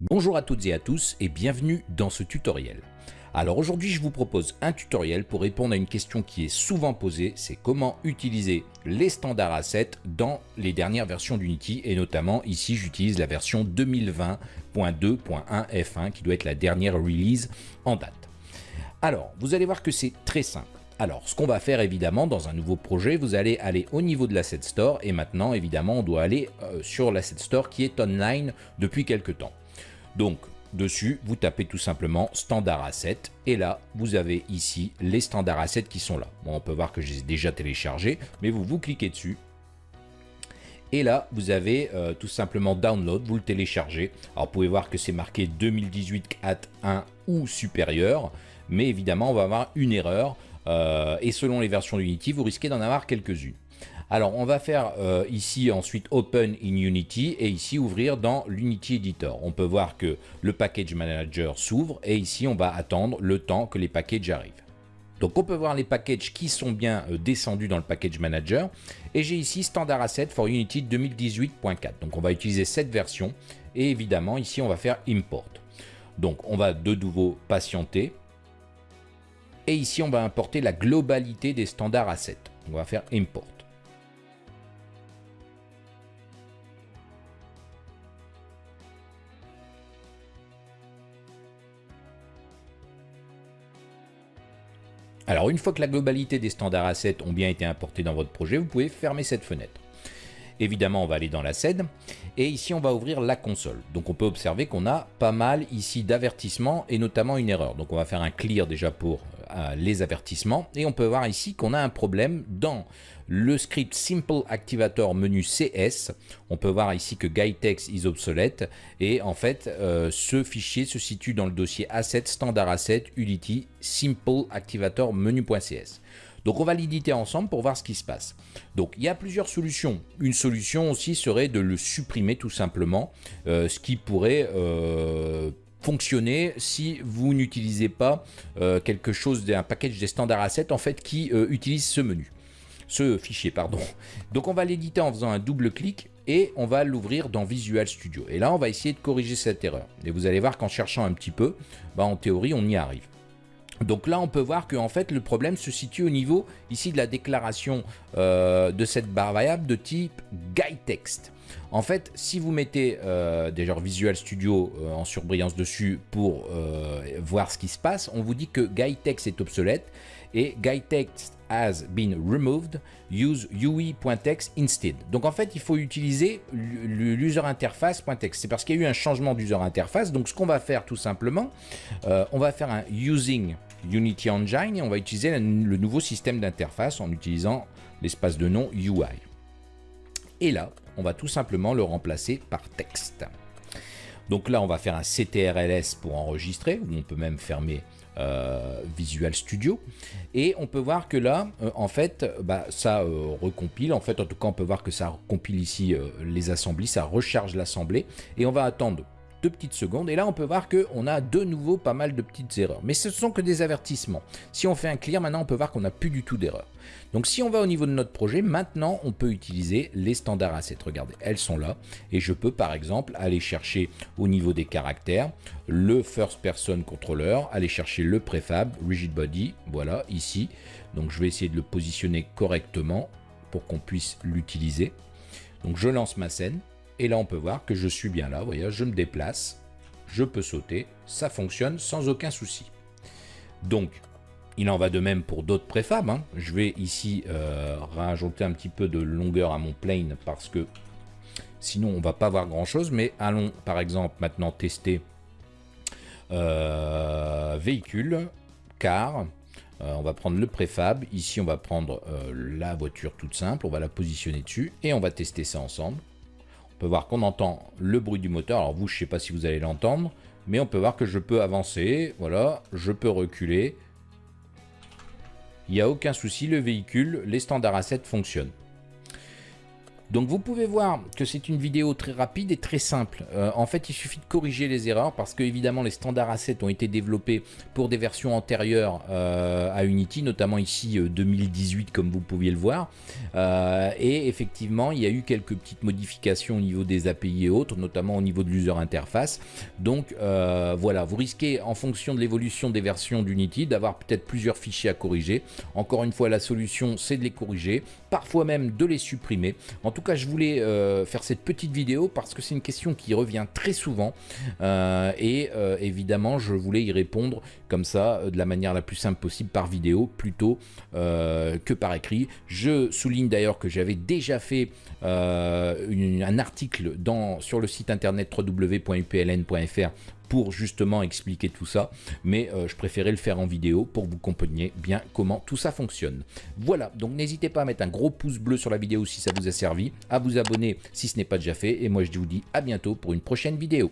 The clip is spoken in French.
Bonjour à toutes et à tous et bienvenue dans ce tutoriel. Alors aujourd'hui je vous propose un tutoriel pour répondre à une question qui est souvent posée, c'est comment utiliser les standards assets dans les dernières versions d'Unity et notamment ici j'utilise la version 2020.2.1 F1 qui doit être la dernière release en date. Alors vous allez voir que c'est très simple. Alors, ce qu'on va faire évidemment dans un nouveau projet, vous allez aller au niveau de l'Asset Store et maintenant évidemment on doit aller euh, sur l'Asset Store qui est online depuis quelques temps. Donc, dessus, vous tapez tout simplement Standard Asset et là, vous avez ici les Standard Assets qui sont là. Bon, on peut voir que je les ai déjà téléchargés, mais vous vous cliquez dessus et là, vous avez euh, tout simplement Download, vous le téléchargez. Alors, vous pouvez voir que c'est marqué 2018 at 1 ou supérieur, mais évidemment, on va avoir une erreur. Euh, et selon les versions d'Unity, vous risquez d'en avoir quelques-unes. Alors, on va faire euh, ici ensuite Open in Unity et ici ouvrir dans l'Unity Editor. On peut voir que le Package Manager s'ouvre et ici, on va attendre le temps que les packages arrivent. Donc, on peut voir les packages qui sont bien euh, descendus dans le Package Manager. Et j'ai ici Standard Asset for Unity 2018.4. Donc, on va utiliser cette version. Et évidemment, ici, on va faire Import. Donc, on va de nouveau patienter. Et ici, on va importer la globalité des standards assets. On va faire Import. Alors une fois que la globalité des standards assets ont bien été importés dans votre projet, vous pouvez fermer cette fenêtre. Évidemment, on va aller dans la scène et ici on va ouvrir la console. Donc on peut observer qu'on a pas mal ici d'avertissements et notamment une erreur. Donc on va faire un clear déjà pour les avertissements et on peut voir ici qu'on a un problème dans le script Simple Activator menu CS. On peut voir ici que GuideText is obsolète et en fait euh, ce fichier se situe dans le dossier Asset Standard Asset Unity Simple Activator menu.cs. Donc on va l'éditer ensemble pour voir ce qui se passe. Donc il y a plusieurs solutions. Une solution aussi serait de le supprimer tout simplement, euh, ce qui pourrait euh, fonctionner si vous n'utilisez pas euh, quelque chose d'un package des standards assets en fait qui utilise ce menu. Ce fichier pardon. Donc on va l'éditer en faisant un double clic et on va l'ouvrir dans Visual Studio. Et là on va essayer de corriger cette erreur. Et vous allez voir qu'en cherchant un petit peu bah, en théorie on y arrive donc là, on peut voir que en fait, le problème se situe au niveau ici de la déclaration euh, de cette barre variable de type GuideText. En fait, si vous mettez euh, déjà Visual Studio euh, en surbrillance dessus pour voir ce qui se passe, on vous dit que GuideText est obsolète et GuideText has been removed, use UI.text instead. Donc en fait, il faut utiliser l'user interface.text. C'est parce qu'il y a eu un changement d'user interface. Donc ce qu'on va faire tout simplement, on va faire un using Unity Engine et on va utiliser le nouveau système d'interface en utilisant l'espace de nom UI. Et là, on va tout simplement le remplacer par texte. Donc là, on va faire un CTRLS pour enregistrer, ou on peut même fermer euh, Visual Studio. Et on peut voir que là, euh, en fait, bah, ça euh, recompile. En fait, en tout cas, on peut voir que ça compile ici les assemblées, ça recharge l'assemblée. Et on va attendre deux petites secondes. Et là, on peut voir qu'on a de nouveau pas mal de petites erreurs. Mais ce sont que des avertissements. Si on fait un clear, maintenant, on peut voir qu'on n'a plus du tout d'erreurs. Donc, si on va au niveau de notre projet, maintenant, on peut utiliser les standards assets. Regardez, elles sont là. Et je peux, par exemple, aller chercher au niveau des caractères le first person controller, aller chercher le préfab, rigid body, voilà, ici. Donc, je vais essayer de le positionner correctement pour qu'on puisse l'utiliser. Donc, je lance ma scène. Et là, on peut voir que je suis bien là. Vous voyez, je me déplace, je peux sauter, ça fonctionne sans aucun souci. Donc, il en va de même pour d'autres préfabs. Hein. Je vais ici euh, rajouter un petit peu de longueur à mon plane parce que sinon on va pas voir grand chose. Mais allons par exemple maintenant tester euh, véhicule, car. Euh, on va prendre le préfab. Ici, on va prendre la voiture toute simple. On va la positionner dessus et on va tester ça ensemble. On peut voir qu'on entend le bruit du moteur. Alors vous, je ne sais pas si vous allez l'entendre, mais on peut voir que je peux avancer. Voilà, je peux reculer. Il n'y a aucun souci, le véhicule, les standards assets fonctionnent. Donc vous pouvez voir que c'est une vidéo très rapide et très simple. Euh, en fait, il suffit de corriger les erreurs parce que évidemment les standards assets ont été développés pour des versions antérieures euh, à Unity, notamment ici 2018 comme vous pouviez le voir. et effectivement, il y a eu quelques petites modifications au niveau des API et autres, notamment au niveau de l'user interface. Donc voilà, vous risquez en fonction de l'évolution des versions d'Unity d'avoir peut-être plusieurs fichiers à corriger. Encore une fois, la solution c'est de les corriger, parfois même de les supprimer. Tout cas, je voulais euh, faire cette petite vidéo parce que c'est une question qui revient très souvent euh, et euh, évidemment, je voulais y répondre comme ça, de la manière la plus simple possible par vidéo plutôt que par écrit. Je souligne d'ailleurs que j'avais déjà fait un article dans, sur le site internet www.upln.fr pour justement expliquer tout ça, mais euh, je préférais le faire en vidéo pour vous compreniez bien comment tout ça fonctionne. Voilà, donc n'hésitez pas à mettre un gros pouce bleu sur la vidéo si ça vous a servi, à vous abonner si ce n'est pas déjà fait, et moi je vous dis à bientôt pour une prochaine vidéo.